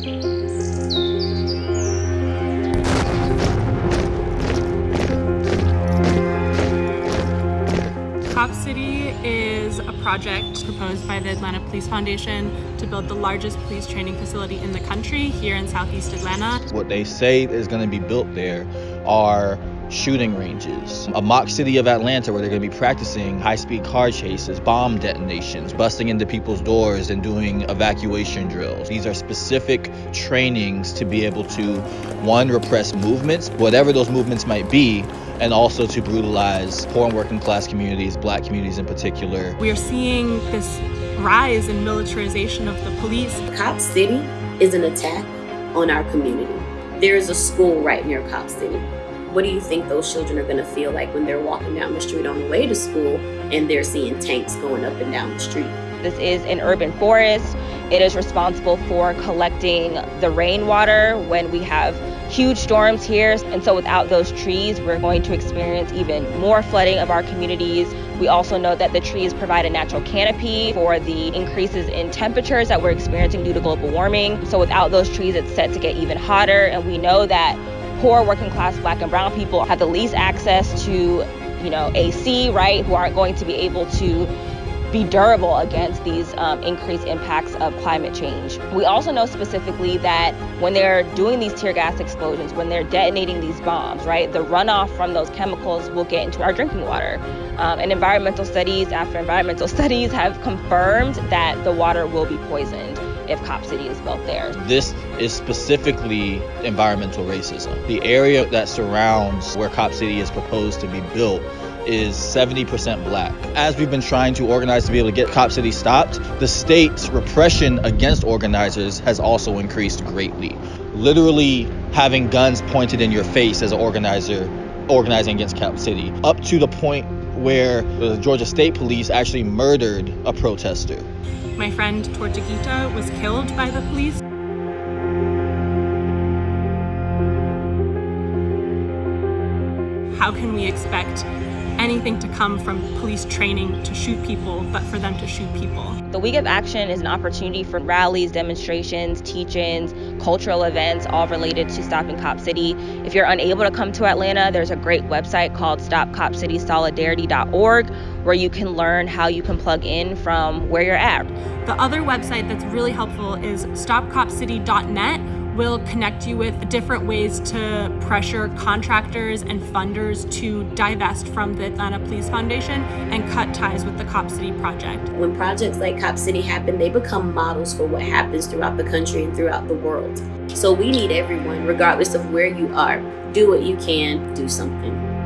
Cop City is a project proposed by the Atlanta Police Foundation to build the largest police training facility in the country here in Southeast Atlanta. What they say is going to be built there are shooting ranges, a mock city of Atlanta where they're going to be practicing high speed car chases, bomb detonations, busting into people's doors, and doing evacuation drills. These are specific trainings to be able to, one, repress movements, whatever those movements might be, and also to brutalize poor and working class communities, black communities in particular. We are seeing this rise in militarization of the police. Cop City is an attack on our community. There is a school right near Cop City what do you think those children are going to feel like when they're walking down the street on the way to school and they're seeing tanks going up and down the street? This is an urban forest. It is responsible for collecting the rainwater when we have huge storms here. And so without those trees, we're going to experience even more flooding of our communities. We also know that the trees provide a natural canopy for the increases in temperatures that we're experiencing due to global warming. So without those trees, it's set to get even hotter. And we know that poor working class black and brown people have the least access to, you know, AC, right, who aren't going to be able to be durable against these um, increased impacts of climate change. We also know specifically that when they're doing these tear gas explosions, when they're detonating these bombs, right, the runoff from those chemicals will get into our drinking water. Um, and environmental studies after environmental studies have confirmed that the water will be poisoned if Cop City is built there. This is specifically environmental racism. The area that surrounds where Cop City is proposed to be built is 70% black. As we've been trying to organize to be able to get Cop City stopped, the state's repression against organizers has also increased greatly. Literally having guns pointed in your face as an organizer organizing against Cop City, up to the point where the Georgia State Police actually murdered a protester. My friend Tortuguita was killed by the police. How can we expect anything to come from police training to shoot people, but for them to shoot people. The Week of Action is an opportunity for rallies, demonstrations, teach-ins, cultural events, all related to stopping Cop City. If you're unable to come to Atlanta, there's a great website called stopcopcitysolidarity.org where you can learn how you can plug in from where you're at. The other website that's really helpful is stopcopcity.net will connect you with different ways to pressure contractors and funders to divest from the Atlanta Police Foundation and cut ties with the Cop City project. When projects like Cop City happen, they become models for what happens throughout the country and throughout the world. So we need everyone, regardless of where you are, do what you can, do something.